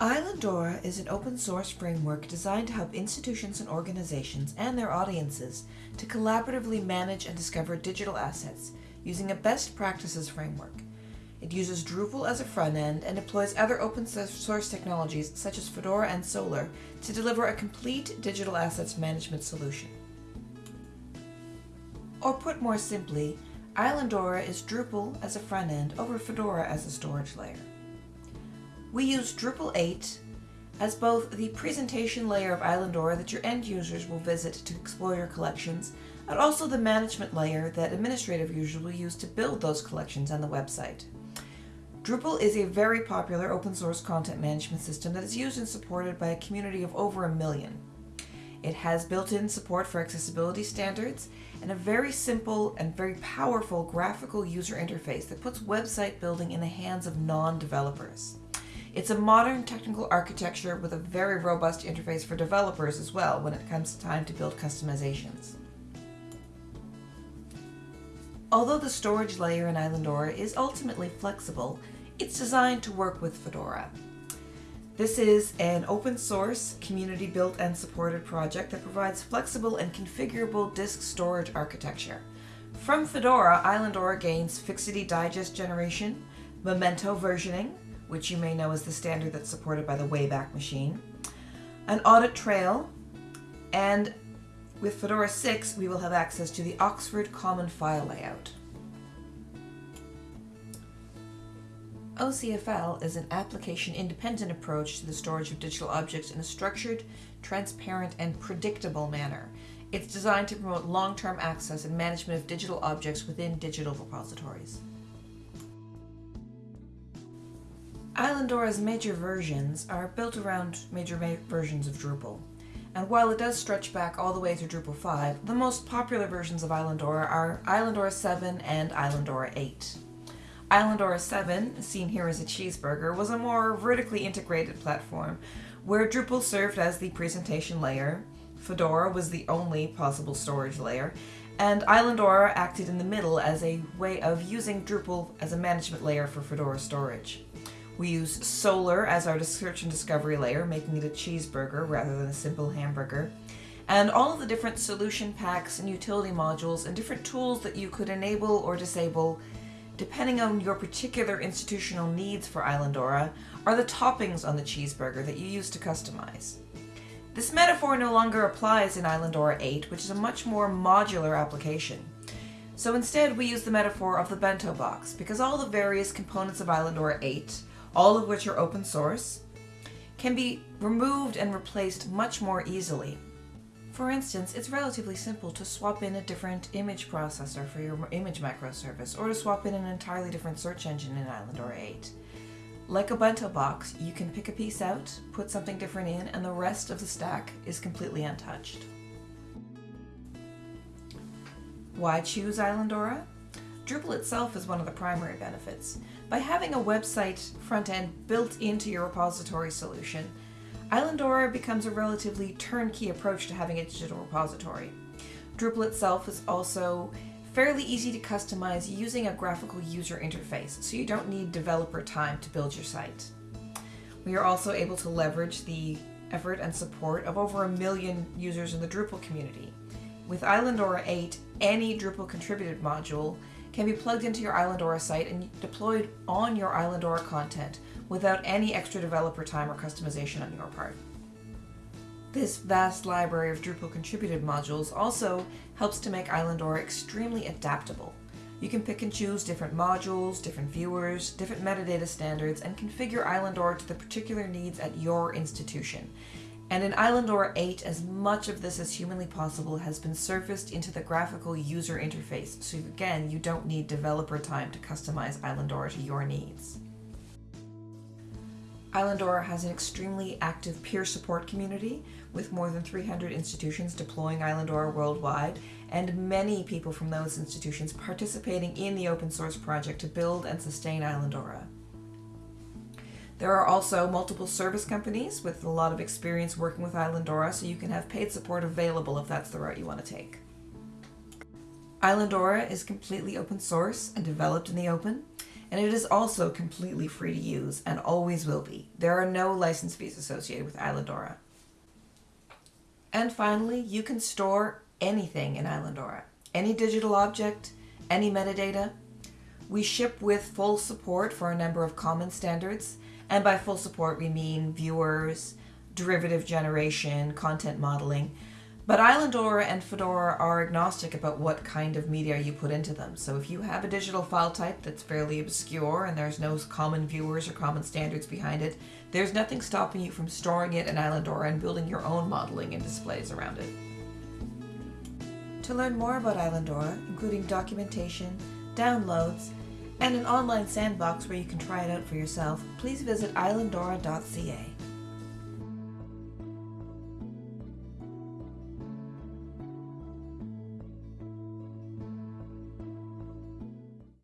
Islandora is an open source framework designed to help institutions and organizations and their audiences to collaboratively manage and discover digital assets using a best practices framework. It uses Drupal as a front end and deploys other open source technologies such as Fedora and Solr to deliver a complete digital assets management solution. Or put more simply, Islandora is Drupal as a front end over Fedora as a storage layer. We use Drupal 8 as both the presentation layer of Islandora that your end users will visit to explore your collections, and also the management layer that administrative users will use to build those collections on the website. Drupal is a very popular open source content management system that is used and supported by a community of over a million. It has built-in support for accessibility standards and a very simple and very powerful graphical user interface that puts website building in the hands of non-developers. It's a modern technical architecture with a very robust interface for developers as well when it comes time to build customizations. Although the storage layer in Islandora is ultimately flexible, it's designed to work with Fedora. This is an open source, community built and supported project that provides flexible and configurable disk storage architecture. From Fedora, Islandora gains Fixity Digest generation, Memento versioning, which you may know is the standard that's supported by the Wayback Machine, an audit trail, and with Fedora 6 we will have access to the Oxford Common File Layout. OCFL is an application-independent approach to the storage of digital objects in a structured, transparent, and predictable manner. It's designed to promote long-term access and management of digital objects within digital repositories. Islandora's major versions are built around major versions of Drupal. And while it does stretch back all the way through Drupal 5, the most popular versions of Islandora are Islandora 7 and Islandora 8. Islandora 7, seen here as a cheeseburger, was a more vertically integrated platform where Drupal served as the presentation layer, Fedora was the only possible storage layer, and Islandora acted in the middle as a way of using Drupal as a management layer for Fedora storage. We use Solr as our search and discovery layer, making it a cheeseburger rather than a simple hamburger. And all of the different solution packs and utility modules and different tools that you could enable or disable depending on your particular institutional needs for Islandora are the toppings on the cheeseburger that you use to customize. This metaphor no longer applies in Islandora 8, which is a much more modular application. So instead we use the metaphor of the bento box, because all the various components of Islandora 8 all of which are open source, can be removed and replaced much more easily. For instance, it's relatively simple to swap in a different image processor for your image macro service, or to swap in an entirely different search engine in Islandora 8. Like a bento box, you can pick a piece out, put something different in, and the rest of the stack is completely untouched. Why choose Islandora? Drupal itself is one of the primary benefits. By having a website front end built into your repository solution, Islandora becomes a relatively turnkey approach to having a digital repository. Drupal itself is also fairly easy to customize using a graphical user interface, so you don't need developer time to build your site. We are also able to leverage the effort and support of over a million users in the Drupal community. With Islandora 8, any Drupal contributed module can be plugged into your Islandora site and deployed on your Islandora content without any extra developer time or customization on your part. This vast library of Drupal contributed modules also helps to make Islandora extremely adaptable. You can pick and choose different modules, different viewers, different metadata standards, and configure Islandora to the particular needs at your institution. And in Islandora 8, as much of this as humanly possible has been surfaced into the graphical user interface, so again, you don't need developer time to customize Islandora to your needs. Islandora has an extremely active peer support community with more than 300 institutions deploying Islandora worldwide and many people from those institutions participating in the open source project to build and sustain Islandora. There are also multiple service companies with a lot of experience working with Islandora, so you can have paid support available if that's the route you want to take. Islandora is completely open source and developed in the open, and it is also completely free to use and always will be. There are no license fees associated with Islandora. And finally, you can store anything in Islandora any digital object, any metadata. We ship with full support for a number of common standards, and by full support, we mean viewers, derivative generation, content modeling. But Islandora and Fedora are agnostic about what kind of media you put into them. So if you have a digital file type that's fairly obscure and there's no common viewers or common standards behind it, there's nothing stopping you from storing it in Islandora and building your own modeling and displays around it. To learn more about Islandora, including documentation, downloads, and an online sandbox where you can try it out for yourself, please visit islandora.ca.